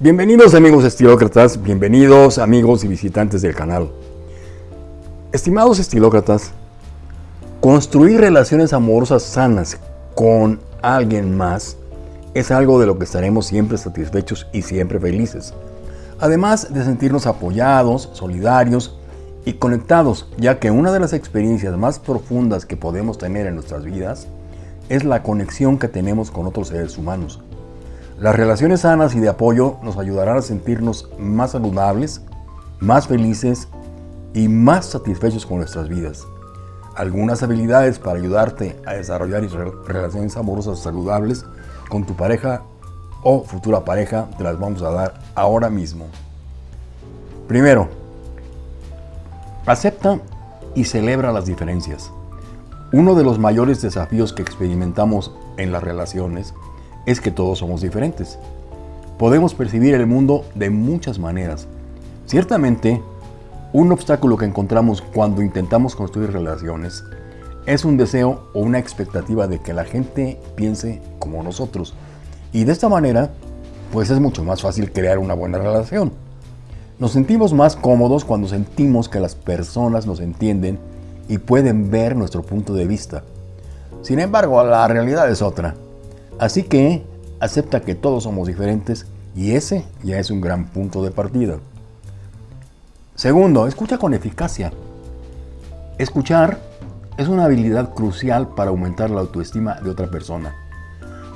Bienvenidos amigos estilócratas, bienvenidos amigos y visitantes del canal. Estimados estilócratas, construir relaciones amorosas sanas con alguien más es algo de lo que estaremos siempre satisfechos y siempre felices. Además de sentirnos apoyados, solidarios y conectados, ya que una de las experiencias más profundas que podemos tener en nuestras vidas es la conexión que tenemos con otros seres humanos. Las relaciones sanas y de apoyo nos ayudarán a sentirnos más saludables, más felices y más satisfechos con nuestras vidas. Algunas habilidades para ayudarte a desarrollar relaciones amorosas saludables con tu pareja o futura pareja te las vamos a dar ahora mismo. Primero, acepta y celebra las diferencias. Uno de los mayores desafíos que experimentamos en las relaciones es que todos somos diferentes. Podemos percibir el mundo de muchas maneras. Ciertamente, un obstáculo que encontramos cuando intentamos construir relaciones es un deseo o una expectativa de que la gente piense como nosotros. Y de esta manera, pues es mucho más fácil crear una buena relación. Nos sentimos más cómodos cuando sentimos que las personas nos entienden y pueden ver nuestro punto de vista. Sin embargo, la realidad es otra. Así que acepta que todos somos diferentes y ese ya es un gran punto de partida. Segundo, escucha con eficacia. Escuchar es una habilidad crucial para aumentar la autoestima de otra persona.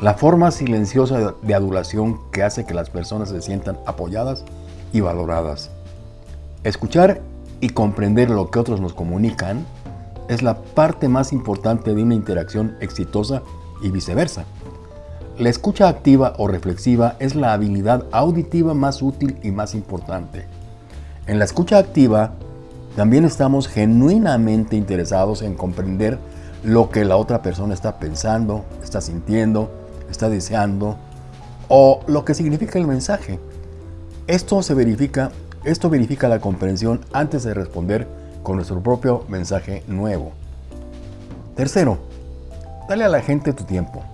La forma silenciosa de adulación que hace que las personas se sientan apoyadas y valoradas. Escuchar y comprender lo que otros nos comunican es la parte más importante de una interacción exitosa y viceversa. La escucha activa o reflexiva es la habilidad auditiva más útil y más importante. En la escucha activa, también estamos genuinamente interesados en comprender lo que la otra persona está pensando, está sintiendo, está deseando o lo que significa el mensaje. Esto se verifica, esto verifica la comprensión antes de responder con nuestro propio mensaje nuevo. Tercero, dale a la gente tu tiempo.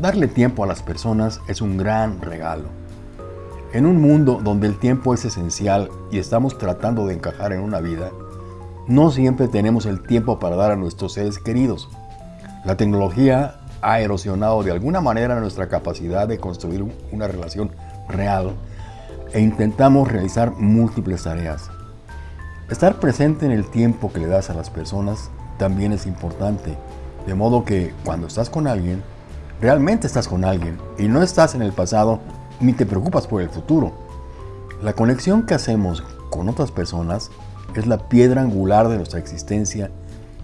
Darle tiempo a las personas es un gran regalo. En un mundo donde el tiempo es esencial y estamos tratando de encajar en una vida, no siempre tenemos el tiempo para dar a nuestros seres queridos. La tecnología ha erosionado de alguna manera nuestra capacidad de construir una relación real e intentamos realizar múltiples tareas. Estar presente en el tiempo que le das a las personas también es importante, de modo que cuando estás con alguien, realmente estás con alguien y no estás en el pasado ni te preocupas por el futuro. La conexión que hacemos con otras personas es la piedra angular de nuestra existencia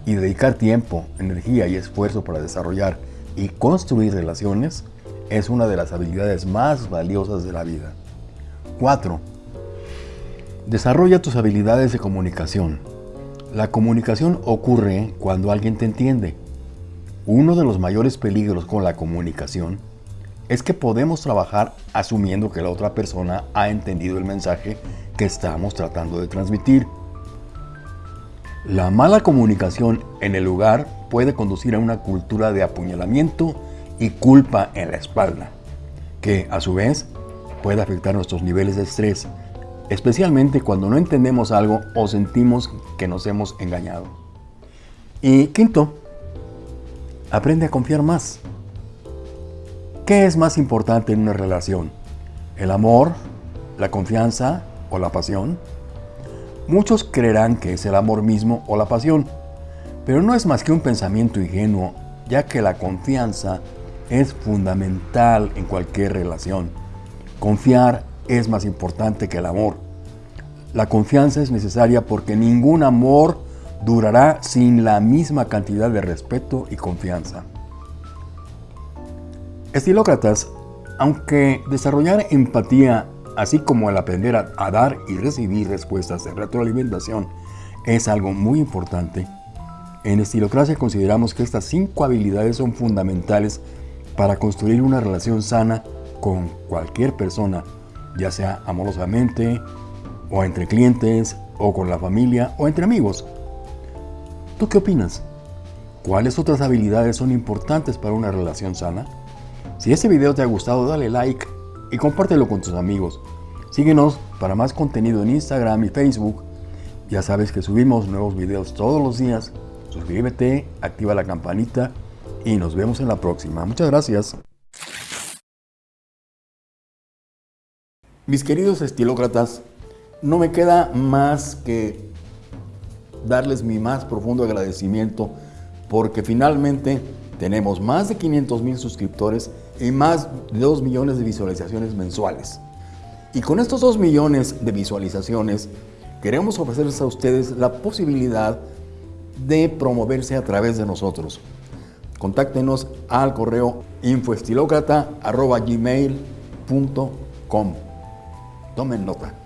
y dedicar tiempo, energía y esfuerzo para desarrollar y construir relaciones es una de las habilidades más valiosas de la vida. 4. Desarrolla tus habilidades de comunicación. La comunicación ocurre cuando alguien te entiende. Uno de los mayores peligros con la comunicación es que podemos trabajar asumiendo que la otra persona ha entendido el mensaje que estamos tratando de transmitir. La mala comunicación en el lugar puede conducir a una cultura de apuñalamiento y culpa en la espalda, que a su vez puede afectar nuestros niveles de estrés especialmente cuando no entendemos algo o sentimos que nos hemos engañado. Y quinto, aprende a confiar más. ¿Qué es más importante en una relación? ¿El amor, la confianza o la pasión? Muchos creerán que es el amor mismo o la pasión, pero no es más que un pensamiento ingenuo, ya que la confianza es fundamental en cualquier relación. Confiar es más importante que el amor. La confianza es necesaria porque ningún amor durará sin la misma cantidad de respeto y confianza. Estilócratas, aunque desarrollar empatía, así como el aprender a, dar y recibir respuestas de retroalimentación, es algo muy importante, en Estilocracia consideramos que estas cinco habilidades son fundamentales para construir una relación sana con cualquier persona ya sea amorosamente, o entre clientes, o con la familia, o entre amigos. ¿Tú qué opinas? ¿Cuáles otras habilidades son importantes para una relación sana? Si este video te ha gustado, dale like y compártelo con tus amigos. Síguenos para más contenido en Instagram y Facebook. Ya sabes que subimos nuevos videos todos los días. Suscríbete, activa la campanita y nos vemos en la próxima. Muchas gracias. Mis queridos estilócratas, no me queda más que darles mi más profundo agradecimiento porque finalmente tenemos más de 500 mil suscriptores y más de 2 millones de visualizaciones mensuales. Y con estos 2 millones de visualizaciones queremos ofrecerles a ustedes la posibilidad de promoverse a través de nosotros. Contáctenos al correo infoestilocrata.gmail.com Tomen nota.